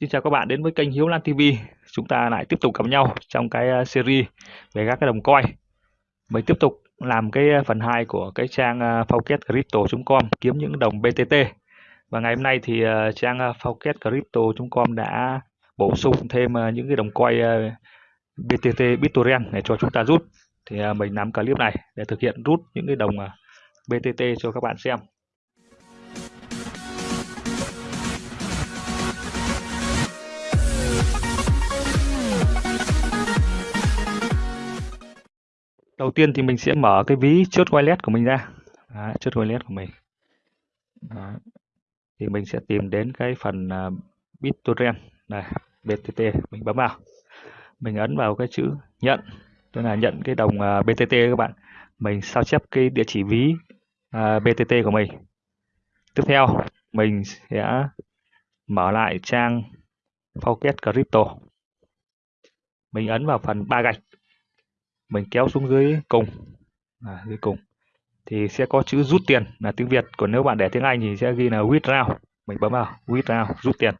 Xin chào các bạn đến với kênh Hiếu Lan TV. Chúng ta lại tiếp tục gặp nhau trong cái ờ, series về các cái đồng coin. Mình tiếp tục làm cái ờ, phần 2 của cái trang ờ, Fauketcrypto.com kiếm những đồng BTT. Và ngày hôm nay thì trang Fauketcrypto.com đã bổ sung thêm những cái đồng coin BTT BitTorrent để cho chúng ta rút. Thì mình làm clip này để thực hiện rút những cái đồng BTT cho các bạn xem. Đầu tiên thì mình sẽ mở cái ví chốt wallet của mình ra. Đấy, chốt wallet của mình. Đấy. thì mình sẽ tìm đến cái phần uh, BitTorrent. Này BTT mình bấm vào. Mình ấn vào cái chữ nhận tức là nhận cái đồng à, uh, BTT các bạn. Mình sao chép cái địa chỉ ví à, uh, BTT của mình. Tiếp theo mình sẽ mở lại trang Faucet Crypto. Mình ấn vào phần ba gạch mình kéo xuống dưới cùng. À, dưới cùng. Thì sẽ có chữ rút tiền là tiếng Việt. Còn nếu bạn để tiếng Anh thì sẽ ghi là withdraw. Mình bấm vào withdraw rút tiền.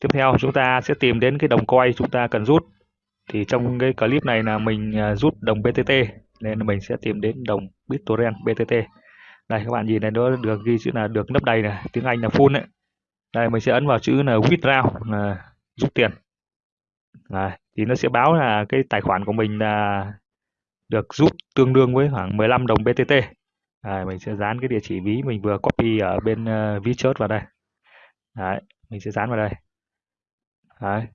Tiếp theo chúng ta sẽ tìm đến cái đồng coin chúng ta cần rút. Thì trong cái clip này là mình à, rút đồng BTT nên mình sẽ tìm đến đồng BitTorrent BTT đây các bạn nhìn này nó được ghi chữ là được nấp đầy này. Tiếng Anh là full đấy đây mình sẽ ấn vào chữ là withdraw là rút tiền. Đấy, thì nó sẽ báo là cái tài khoản của mình là được rút tương đương với khoảng 15 đồng BTT. Đấy, mình sẽ dán cái địa chỉ ví mình vừa copy ở bên ờ, uh, ví chốt vào đây. Đấy, mình sẽ dán vào đây. Đấy.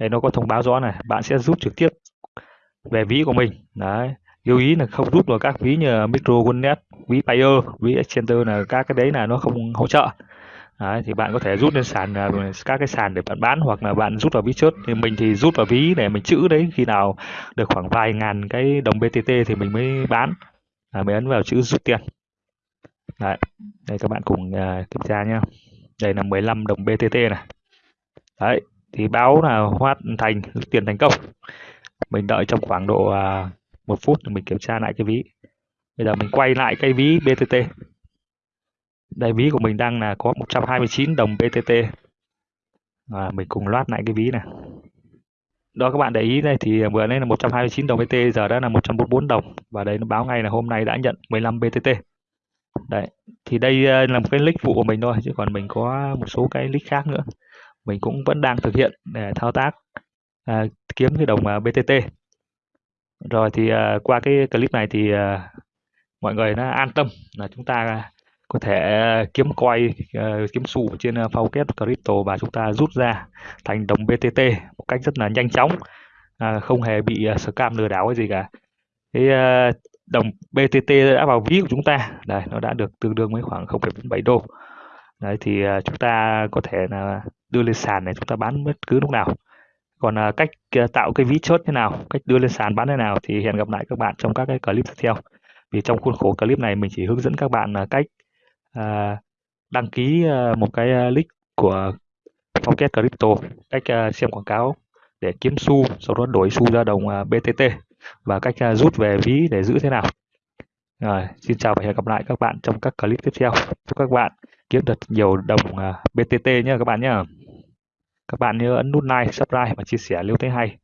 Đây nó có thông báo rõ này, bạn sẽ rút trực tiếp về ví của mình. Đấy. Lưu ý là không rút vào các ví như Micro Wallet, ví Payer, ví Exchanger là các cái đấy là nó không hỗ trợ. Đấy, thì bạn có thể rút lên sàn à, các cái sàn để bạn bán hoặc là bạn rút vào ví chốt thì mình thì rút vào ví để mình chữ đấy khi nào được khoảng vài ngàn cái đồng BTT thì mình mới bán. À, mới ấn vào chữ rút tiền. Đấy đây các bạn cùng uh, kiểm tra nhá. Đây là 15 đồng BTT này. Đấy thì báo là hoàn thành rút tiền thành công. Mình đợi trong khoảng độ uh, một phút mình kiểm tra lại cái ví. Bây giờ mình quay lại cái ví BTT đây ví của mình đang là có 129 đồng BTT à, mình cùng loát lại cái ví này. Đó các bạn để ý đây thì vừa nãy là 129 đồng BT giờ đã là 144 đồng. Và đây nó báo ngay là hôm nay đã nhận 15 BTT đấy thì đây ờ, là một cái link phụ của mình thôi chứ còn mình có một số cái link khác nữa. Mình cũng vẫn đang thực hiện để thao tác à, kiếm cái đồng ờ, BTT rồi thì à, qua cái clip này thì à, mọi người nó an tâm là chúng ta có thể ờ, kiếm coin ờ, kiếm xu trên uh, Crypto và chúng ta rút ra thành đồng BTT một cách rất là nhanh chóng à, không hề bị scam lừa đảo hay gì cả. Cái đồng BTT đã vào ví của chúng ta. Đây nó đã được tương đương với khoảng 0,7 đô. Đấy thì chúng ta có thể là đưa lên sàn này chúng ta bán bất cứ lúc nào. Còn cách tạo cái ví chốt thế nào cách đưa lên sàn bán thế nào thì hẹn gặp lại các bạn trong các cái clip tiếp theo. Vì trong khuôn khổ clip này mình chỉ hướng dẫn các bạn cách à, đăng ký ờ, một cái ờ, à, link của Pocket Crypto cách ờ, xem quảng cáo để kiếm xu sau đó đổi xu ra đồng BTT và cách rút về ví để giữ thế nào. Rồi xin chào và hẹn gặp lại các bạn trong các clip tiếp theo. Chúc các bạn kiếm được nhiều đồng BTT nhé các bạn nhé các bạn nhớ ấn nút like subscribe và chia sẻ nếu thấy hay.